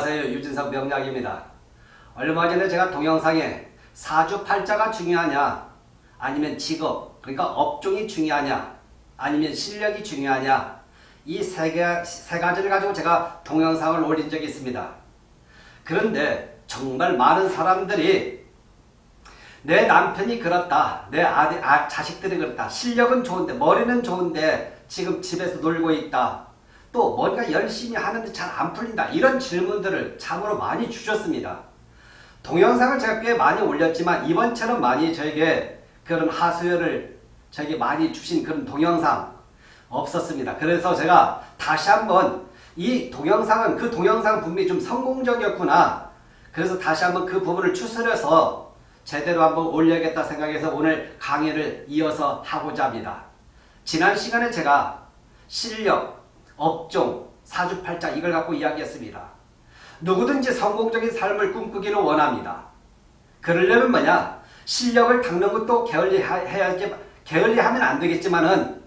안녕하세요. 유진석 명약입니다. 얼마 전에 제가 동영상에 사주팔자가 중요하냐 아니면 직업 그러니까 업종이 중요하냐 아니면 실력이 중요하냐 이세 세 가지를 가지고 제가 동영상을 올린 적이 있습니다. 그런데 정말 많은 사람들이 내 남편이 그렇다. 내 아들, 아, 자식들이 그렇다. 실력은 좋은데 머리는 좋은데 지금 집에서 놀고 있다. 또 뭔가 열심히 하는데 잘 안 풀린다. 이런 질문들을 참으로 많이 주셨습니다. 동영상을 제가 꽤 많이 올렸지만 이번처럼 많이 저에게 그런 하소연을 저에게 많이 주신 그런 동영상 없었습니다. 그래서 제가 다시 한번 이 동영상은 그 동영상 분명히 좀 성공적이었구나. 그래서 다시 한번 그 부분을 추스려서 제대로 한번 올려야겠다 생각해서 오늘 강의를 이어서 하고자 합니다. 지난 시간에 제가 실력, 업종, 사주팔자 이걸 갖고 이야기했습니다. 누구든지 성공적인 삶을 꿈꾸기를 원합니다. 그러려면 뭐냐? 실력을 닦는 것도 게을리해야지, 게을리하면 안 되겠지만은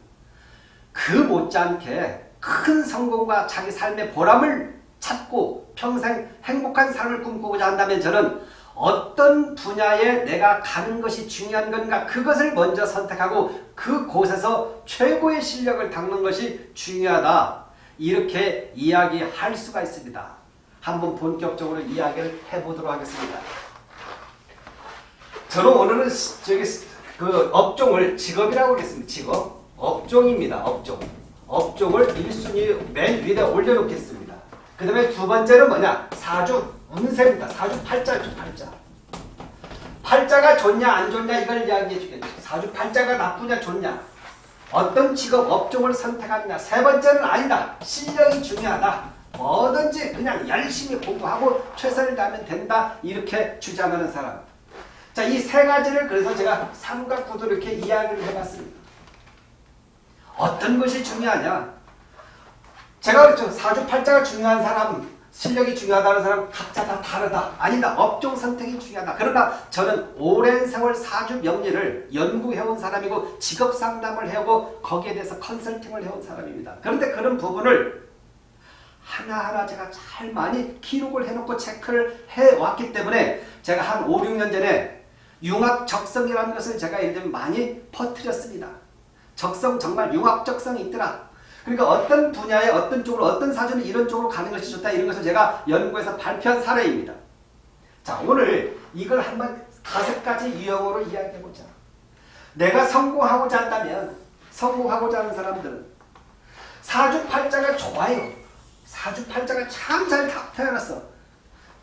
그 못지않게 큰 성공과 자기 삶의 보람을 찾고 평생 행복한 삶을 꿈꾸고자 한다면 저는 어떤 분야에 내가 가는 것이 중요한 건가 그것을 먼저 선택하고 그 곳에서 최고의 실력을 닦는 것이 중요하다. 이렇게 이야기할 수가 있습니다. 한번 본격적으로 이야기를 해보도록 하겠습니다. 저는 오늘은 저기 그 업종을 직업이라고 하겠습니다. 직업. 업종입니다. 업종. 업종을 1순위 맨 위에 올려놓겠습니다. 그 다음에 두 번째는 뭐냐? 사주 운세입니다. 사주 팔자죠. 팔자. 팔자가 좋냐 안 좋냐 이걸 이야기해 주겠죠. 사주 팔자가 나쁘냐 좋냐. 어떤 직업 업종을 선택하느냐. 세 번째는 아니다. 실력이 중요하다. 뭐든지 그냥 열심히 공부하고 최선을 다하면 된다. 이렇게 주장하는 사람. 자, 이 세 가지를 그래서 제가 삼각구도 이렇게 이야기를 해봤습니다. 어떤 것이 중요하냐? 제가 그랬죠. 사주팔자가 중요한 사람, 실력이 중요하다는 사람 각자 다 다르다. 아니다. 업종 선택이 중요하다. 그러나 저는 오랜 세월 사주 명리를 연구해온 사람이고 직업 상담을 해오고 거기에 대해서 컨설팅을 해온 사람입니다. 그런데 그런 부분을 하나하나 제가 잘 많이 기록을 해놓고 체크를 해왔기 때문에 제가 한 5, 6년 전에 융합 적성이라는 것을 제가 예를 들면 많이 퍼뜨렸습니다. 적성 정말 융합 적성이 있더라. 그러니까 어떤 분야에 어떤 쪽으로 어떤 사주는 이런 쪽으로 가는 것이 좋다 이런 것을 제가 연구해서 발표한 사례입니다. 자 오늘 이걸 한번 다섯 가지 유형으로 이야기해보자. 내가 성공하고자 한다면 성공하고자 하는 사람들은 사주팔자가 좋아요. 사주팔자가 참 잘 태어났어.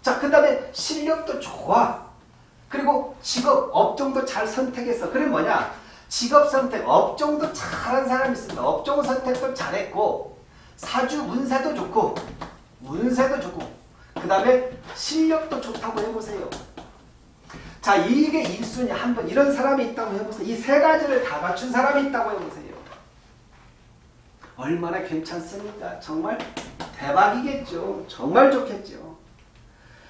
자, 그 다음에 실력도 좋아. 그리고 직업, 업종도 잘 선택했어. 그게 뭐냐? 직업 선택, 업종도 잘한 사람이 있습니다. 업종 선택도 잘했고 사주 운세도 좋고 운세도 좋고 그 다음에 실력도 좋다고 해보세요. 자, 이게 1순위 한번 이런 사람이 있다고 해보세요. 이 세 가지를 다 갖춘 사람이 있다고 해보세요. 얼마나 괜찮습니까? 정말 대박이겠죠. 정말 좋겠죠.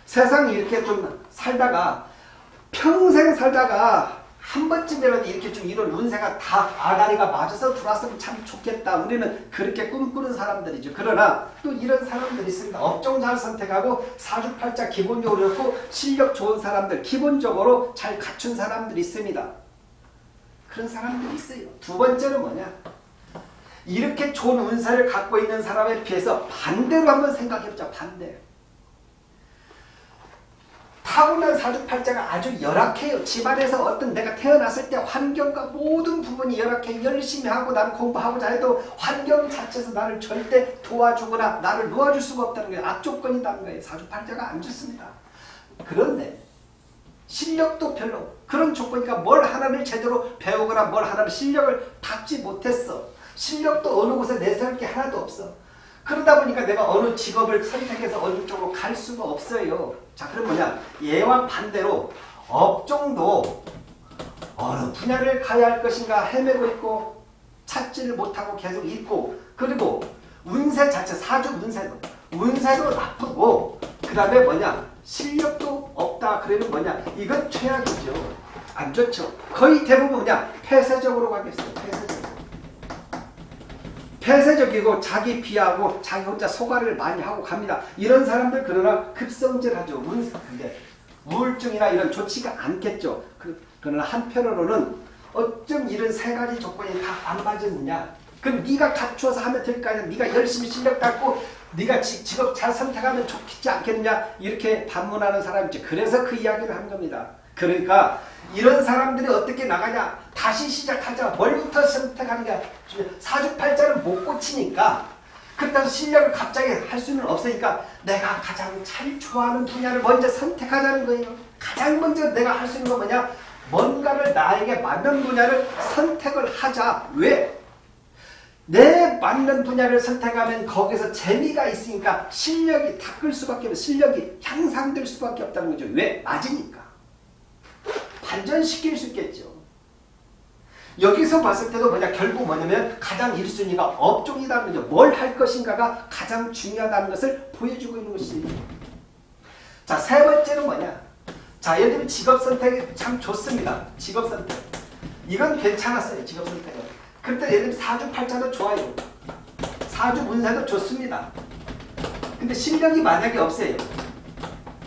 세상 이렇게 좀 살다가 평생 살다가 한 번쯤이라도 이렇게 좀 이런 운세가 다 아다리가 맞아서 들어왔으면 참 좋겠다. 우리는 그렇게 꿈꾸는 사람들이죠. 그러나 또 이런 사람들이 있습니다. 업종 잘 선택하고 사주팔자 기본적으로 좋고 실력 좋은 사람들 기본적으로 잘 갖춘 사람들이 있습니다. 그런 사람들이 있어요. 두 번째는 뭐냐? 이렇게 좋은 운세를 갖고 있는 사람에 비해서 반대로 한번 생각해보자. 반대. 타고난 사주팔자가 아주 열악해요. 집안에서 어떤 내가 태어났을 때 환경과 모든 부분이 열악해 열심히 하고 나는 공부하고자 해도 환경 자체에서 나를 절대 도와주거나 나를 놓아줄 수가 없다는 거예요. 악조건이라는 거예요. 사주팔자가 안 좋습니다. 그런데 실력도 별로 그런 조건이니까 뭘 하나를 제대로 배우거나 뭘 하나를 실력을 닦지 못했어. 실력도 어느 곳에 내세울 게 하나도 없어. 그러다 보니까 내가 어느 직업을 선택해서 어느 쪽으로 갈 수가 없어요. 자, 그럼 뭐냐? 얘와 반대로 업종도 어느 분야를 가야 할 것인가 헤매고 있고 찾지를 못하고 계속 있고 그리고 운세 자체, 사주 운세도 운세도 나쁘고 그 다음에 뭐냐? 실력도 없다. 그러면 뭐냐? 이건 최악이죠. 안 좋죠. 거의 대부분 뭐냐? 폐쇄적으로 가겠어요. 폐쇄적. 폐쇄적이고 자기 비하고 자기 혼자 소가를 많이 하고 갑니다. 이런 사람들 그러나 급성질하죠. 운, 근데 우울증이나 이런 좋지가 않겠죠. 그, 그러나 한편으로는 어쩜 이런 세 가지 조건이 다 안 맞았느냐. 그럼 네가 갖추어서 하면 될 거 아니야. 네가 열심히 실력 갖고 네가 지, 직업 잘 선택하면 좋겠지 않겠느냐. 이렇게 반문하는 사람이 있죠. 그래서 그 이야기를 한 겁니다. 그러니까 이런 사람들이 어떻게 나가냐. 다시 시작하자. 뭘부터 선택하느냐. 사주팔자를 못 고치니까 그렇다고 실력을 갑자기 할 수는 없으니까 내가 가장 잘 좋아하는 분야를 먼저 선택하자는 거예요. 가장 먼저 내가 할 수 있는 건 뭐냐? 뭔가를 나에게 맞는 분야를 선택을 하자. 왜? 내 맞는 분야를 선택하면 거기서 재미가 있으니까 실력이 닦을 수밖에 없어 실력이 향상될 수밖에 없다는 거죠. 왜? 맞으니까. 발전시킬 수 있겠죠. 여기서 봤을 때도 뭐냐 결국 뭐냐면 가장 1순위가 업종이라는 거죠. 뭘 할 것인가가 가장 중요하다는 것을 보여주고 있는 것이죠. 자, 세 번째는 뭐냐? 자, 예를 들면 직업 선택이 참 좋습니다. 직업 선택. 이건 괜찮았어요. 직업 선택은. 그때 예를 들면 사주팔자도 좋아요. 사주 운세도 좋습니다. 근데 실력이 만약에 없어요.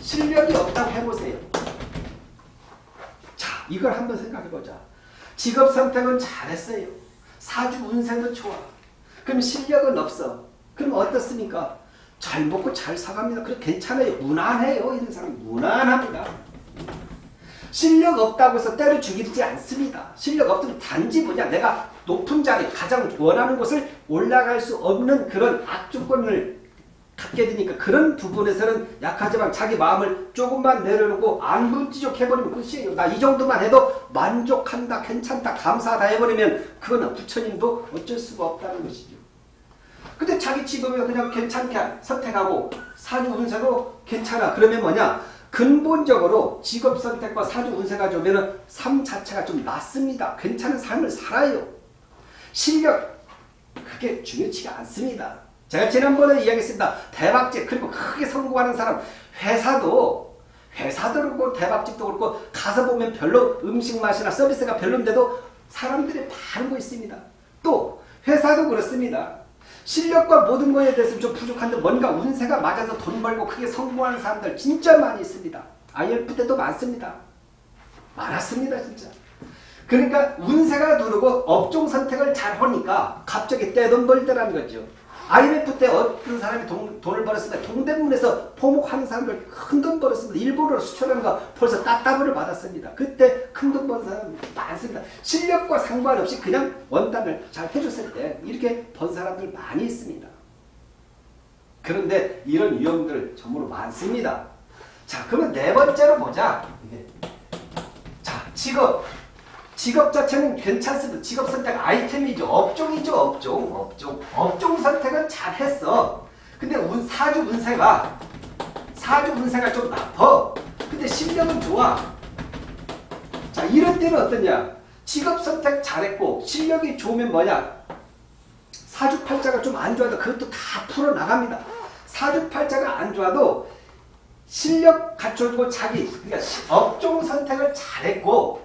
실력이 없다고 해보세요. 자, 이걸 한번 생각해보자. 직업 선택은 잘했어요. 사주 운세도 좋아. 그럼 실력은 없어. 그럼 어떻습니까? 잘 먹고 잘 사갑니다. 그래 괜찮아요. 무난해요. 이런 사람 무난합니다. 실력 없다고 해서 때려 죽이지 않습니다. 실력 없으면 단지 뭐냐 내가 높은 자리 가장 원하는 곳을 올라갈 수 없는 그런 악조건을 갖게 되니까 그런 부분에서는 약하지만 자기 마음을 조금만 내려놓고 안분지족해버리면 끝이에요. 나이 정도만 해도 만족한다, 괜찮다, 감사하다 해버리면 그거는 부처님도 어쩔 수가 없다는 것이죠. 근데 자기 직업을 그냥 괜찮게 선택하고 사주 운세도 괜찮아. 그러면 뭐냐? 근본적으로 직업 선택과 사주 운세가 좋으면 삶 자체가 좀 낫습니다. 괜찮은 삶을 살아요. 실력 그게 중요치가 않습니다. 제가 지난번에 이야기했습니다. 대박집 그리고 크게 성공하는 사람 회사도 회사도 그렇고 대박집도 그렇고 가서 보면 별로 음식 맛이나 서비스가 별론데도 사람들이 바르고 있습니다. 또 회사도 그렇습니다. 실력과 모든 것에 대해서 좀 부족한데 뭔가 운세가 맞아서 돈 벌고 크게 성공하는 사람들 진짜 많이 있습니다. IF 때도 많습니다. 많았습니다 진짜. 그러니까 운세가 누르고 업종 선택을 잘 하니까 갑자기 떼돈 벌더라는 거죠. IMF 때 어떤 사람이 돈, 돈을 벌었습니다. 동대문에서 포목하는 사람들 큰 돈 벌었습니다. 일본으로 수출하는 거 벌써 따따블을 받았습니다. 그때 큰 돈 버는 사람 많습니다. 실력과 상관없이 그냥 원단을 잘 해줬을 때 이렇게 번 사람들 많이 있습니다. 그런데 이런 유형들 전부로 많습니다. 자, 그러면 네 번째로 보자. 자, 직업. 직업 자체는 괜찮습니다. 직업 선택 아이템이죠. 업종이죠. 업종. 업종. 업종 선택은 잘했어. 근데 운, 사주 운세가 사주 운세가 좀 나빠. 근데 실력은 좋아. 자 이런 때는 어떠냐. 직업 선택 잘했고 실력이 좋으면 뭐냐. 사주팔자가 좀 안 좋아도 그것도 다 풀어나갑니다. 사주팔자가 안 좋아도 실력 갖춰주고 자기 그러니까 업종 선택을 잘했고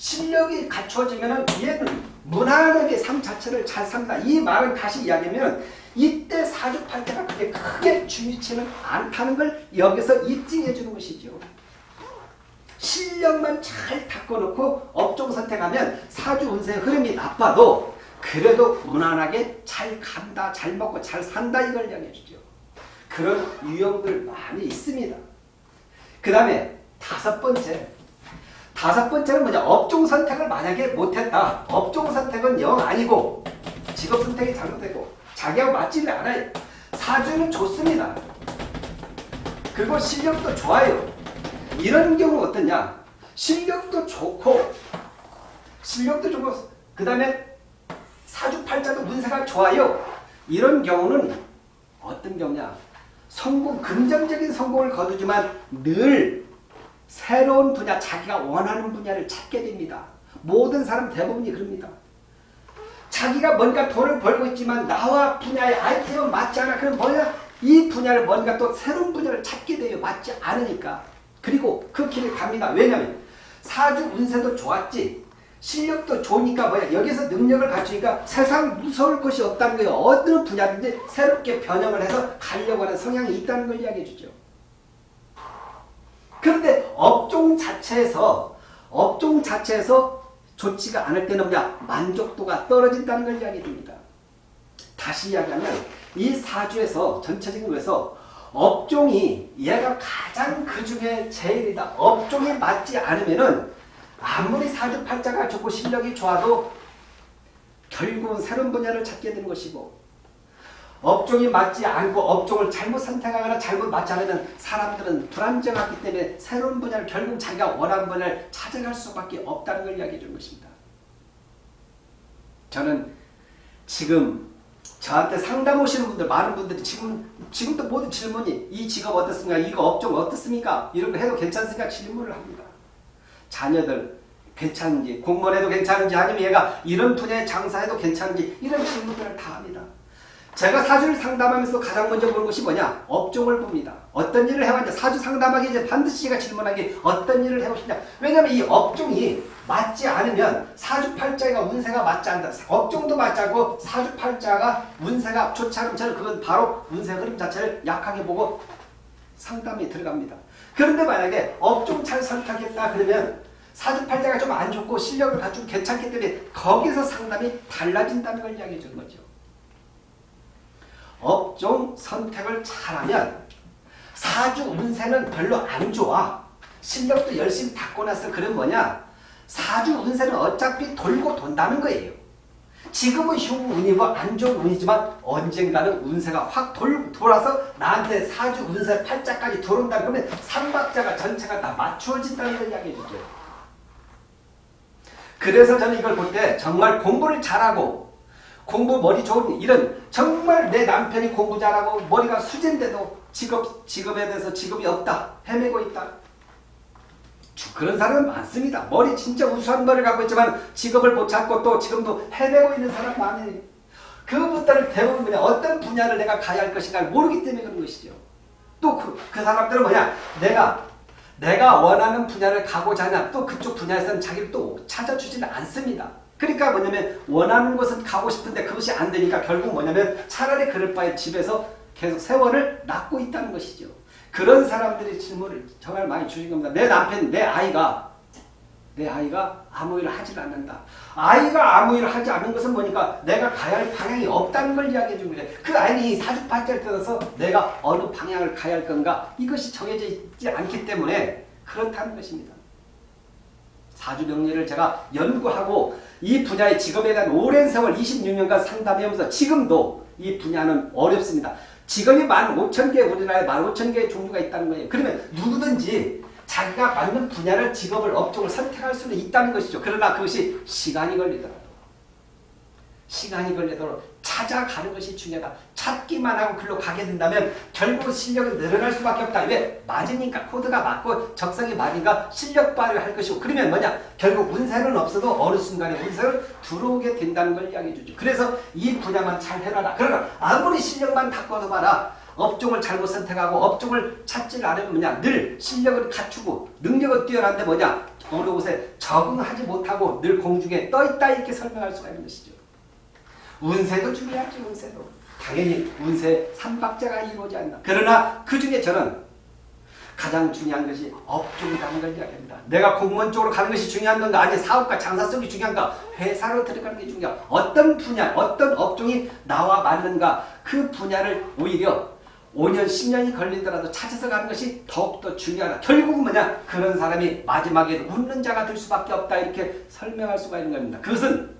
실력이 갖춰지면 얘는 무난하게 삶 자체를 잘 산다. 이 말은 다시 이야기하면 이때 사주팔자가 그렇게 크게 중요치는 않다는 걸 여기서 입증해 주는 것이죠. 실력만 잘 닦아놓고 업종 선택하면 사주 운세 흐름이 나빠도 그래도 무난하게 잘 간다, 잘 먹고 잘 산다 이걸 이야기해 주죠. 그런 유형들 많이 있습니다. 그 다음에 다섯 번째 다섯 번째는 뭐냐? 업종 선택을 만약에 못했다. 업종 선택은 영 아니고 직업 선택이 잘못되고 자기하고 맞지를 않아요. 사주는 좋습니다. 그리고 실력도 좋아요. 이런 경우 어떠냐? 실력도 좋고 실력도 좋고 그 다음에 사주팔자도 운세가 좋아요. 이런 경우는 어떤 경우냐? 성공, 긍정적인 성공을 거두지만 늘 새로운 분야, 자기가 원하는 분야를 찾게 됩니다. 모든 사람 대부분이 그럽니다. 자기가 뭔가 돈을 벌고 있지만 나와 분야의 아이템은 맞지 않아. 그럼 뭐야? 이 분야를 뭔가 또 새로운 분야를 찾게 돼요. 맞지 않으니까. 그리고 그 길을 갑니다. 왜냐하면 사주 운세도 좋았지. 실력도 좋으니까 뭐야 여기서 능력을 갖추니까 세상 무서울 것이 없다는 거예요. 어느 분야든지 새롭게 변형을 해서 가려고 하는 성향이 있다는 걸 이야기해 주죠. 그런데 업종 자체에서 업종 자체에서 좋지가 않을 때는 뭐냐 만족도가 떨어진다는 걸 이야기해 줍니다. 다시 이야기하면 이 사주에서 전체적인 거에서 업종이 얘가 가장 그 중에 제일이다. 업종이 맞지 않으면은 아무리 사주팔자가 좋고 실력이 좋아도 결국은 새로운 분야를 찾게 되는 것이고 업종이 맞지 않고 업종을 잘못 선택하거나 잘못 맞지 않으면 사람들은 불안정하기 때문에 새로운 분야를 결국 자기가 원하는 분야를 찾아갈 수밖에 없다는 걸 이야기해 준 것입니다. 저는 지금 저한테 상담 오시는 분들 많은 분들이 지금 지금도 모든 질문이 이 직업 어떻습니까? 이거 업종 어떻습니까? 이런 거 해도 괜찮습니까? 질문을 합니다. 자녀들 괜찮은지 공무원해도 괜찮은지 아니면 얘가 이런 분야에 장사해도 괜찮은지 이런 질문들을 다 합니다. 제가 사주를 상담하면서 가장 먼저 보는 것이 뭐냐? 업종을 봅니다. 어떤 일을 해왔냐? 사주 상담하기 이제 반드시 제가 질문한 게 어떤 일을 해오시냐? 왜냐하면 이 업종이 맞지 않으면 사주팔자가 운세가 맞지 않다. 업종도 맞지 않고 사주팔자가 운세가 좋지 않으면 저는 그건 바로 운세 흐름 자체를 약하게 보고 상담이 들어갑니다. 그런데 만약에 업종 잘 선택했다 그러면 사주팔자가 좀 안 좋고 실력을 갖추고 괜찮기 때문에 거기서 상담이 달라진다는 걸 이야기해 주는 거죠. 업종 선택을 잘하면 사주 운세는 별로 안 좋아. 실력도 열심히 닦고 나서 그런 뭐냐? 사주 운세는 어차피 돌고 돈다는 거예요. 지금은 흉 운이고 안 좋은 운이지만 언젠가는 운세가 확 돌, 돌아서 나한테 사주 운세 팔자까지 들어온다 그러면 삼박자가 전체가 다 맞추어진다는 걸 이야기해 주죠. 그래서 저는 이걸 볼 때 정말 공부를 잘하고 공부 머리 좋은 이런 정말 내 남편이 공부 잘하고 머리가 수진데도 직업, 직업에 대해서 직업이 없다. 헤매고 있다. 그런 사람은 많습니다. 머리 진짜 우수한 머리를 갖고 있지만 직업을 못 찾고 또 지금도 헤매고 있는 사람 많아요. 그분들을 대부분 그냥 어떤 분야를 내가 가야 할 것인가 모르기 때문에 그런 것이죠. 또그 그 사람들은 뭐냐? 내가 내가 원하는 분야를 가고자 하냐 또 그쪽 분야에서는 자기를 또 찾아주지는 않습니다. 그러니까 뭐냐면 원하는 곳은 가고 싶은데 그것이 안 되니까 결국 뭐냐면 차라리 그럴 바에 집에서 계속 세월을 낳고 있다는 것이죠. 그런 사람들이 질문을 정말 많이 주신 겁니다. 내 남편, 내 아이가 내 아이가 아무 일을 하지 않는다. 아이가 아무 일을 하지 않는 것은 뭐니까 내가 가야 할 방향이 없다는 걸 이야기해 준 거죠. 그 아이는 사주팔자를 떠나서 내가 어느 방향을 가야 할 건가 이것이 정해져 있지 않기 때문에 그렇다는 것입니다. 사주명리를 제가 연구하고 이 분야의 직업에 대한 오랜 세월 26년간 상담하면서 지금도 이 분야는 어렵습니다. 직업이 15,000개 우리나라에 15,000개의 종류가 있다는 거예요. 그러면 누구든지 자기가 맞는 분야를 직업을 업종을 선택할 수는 있다는 것이죠. 그러나 그것이 시간이 걸리더라도 시간이 걸리도록 찾아가는 것이 중요하다. 찾기만 하고 글로 가게 된다면 결국 실력은 늘어날 수밖에 없다. 왜? 맞으니까 코드가 맞고 적성이 맞으니까 실력 발휘를 할 것이고 그러면 뭐냐? 결국 운세는 없어도 어느 순간에 운세를 들어오게 된다는 걸 이야기해 주죠. 그래서 이 분야만 잘 해놔라. 그러나 아무리 실력만 닦아도 봐라. 업종을 잘못 선택하고 업종을 찾지 않으면 뭐냐? 늘 실력을 갖추고 능력은 뛰어난데 뭐냐? 어느 곳에 적응하지 못하고 늘 공중에 떠있다 이렇게 설명할 수가 있는 것이죠. 운세도 중요하죠. 운세도. 당연히 운세 삼박자가 이루어지 않나. 그러나 그 중에 저는 가장 중요한 것이 업종이라는 걸 이야기합니다. 내가 공무원 쪽으로 가는 것이 중요한 건가 아니 사업과 장사 속이 중요한가 회사로 들어가는 게 중요한 어떤 분야 어떤 업종이 나와 맞는가 그 분야를 오히려 5년 10년이 걸리더라도 찾아서 가는 것이 더욱더 중요하다. 결국은 뭐냐 그런 사람이 마지막에 웃는 자가 될 수밖에 없다 이렇게 설명할 수가 있는 겁니다. 그것은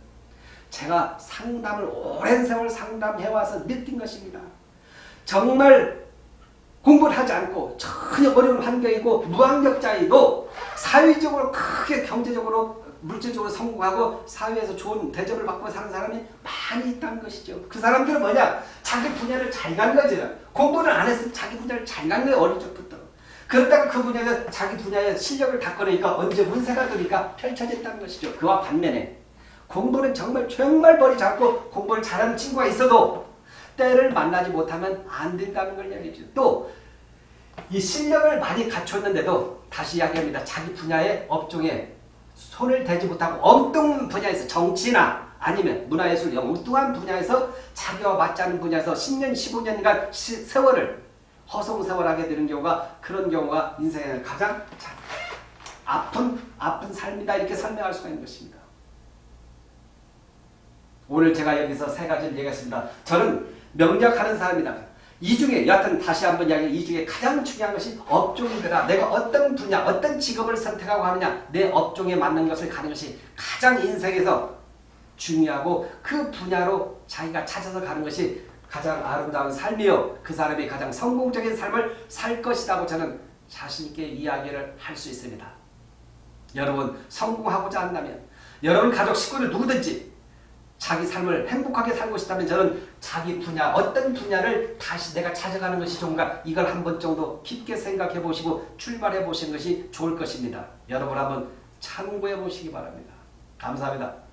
제가 상담을 오랜 세월 상담해와서 느낀 것입니다. 정말 공부를 하지 않고 전혀 어려운 환경이고 무학력자이도 사회적으로 크게 경제적으로 물질적으로 성공하고 사회에서 좋은 대접을 받고 사는 사람이 많이 있다는 것이죠. 그 사람들은 뭐냐? 자기 분야를 잘 간 거죠. 공부를 안 했으면 자기 분야를 잘 간 거예요. 어릴 적부터. 그러다가 그 분야에서 자기 분야의 실력을 닦아내니까 언제 운세가 되니까 펼쳐졌다는 것이죠. 그와 반면에 공부는 정말 정말 머리 잡고 공부를 잘하는 친구가 있어도 때를 만나지 못하면 안 된다는 걸 이야기해줘. 또이 실력을 많이 갖췄는데도 다시 이야기합니다. 자기 분야의 업종에 손을 대지 못하고 엉뚱한 분야에서 정치나 아니면 문화예술 엉뚱한 분야에서 자기와 맞지 않는 분야에서 10년, 15년간 시, 세월을 허송세월하게 되는 경우가 그런 경우가 인생의 가장 자- 아픈 아픈 삶이다 이렇게 설명할 수가 있는 것입니다. 오늘 제가 여기서 세 가지를 얘기했습니다. 저는 명작하는 사람이다. 이 중에 여하튼 다시 한번 이야기 이 중에 가장 중요한 것이 업종이더라. 내가 어떤 분야, 어떤 직업을 선택하고 하느냐 내 업종에 맞는 것을 가는 것이 가장 인생에서 중요하고 그 분야로 자기가 찾아서 가는 것이 가장 아름다운 삶이요. 그 사람이 가장 성공적인 삶을 살 것이라고 저는 자신있게 이야기를 할 수 있습니다. 여러분 성공하고자 한다면 여러분 가족 식구를 누구든지 자기 삶을 행복하게 살고 싶다면 저는 자기 분야 어떤 분야를 다시 내가 찾아가는 것이 좋은가 이걸 한 번 정도 깊게 생각해 보시고 출발해 보시는 것이 좋을 것입니다. 여러분 한번 참고해 보시기 바랍니다. 감사합니다.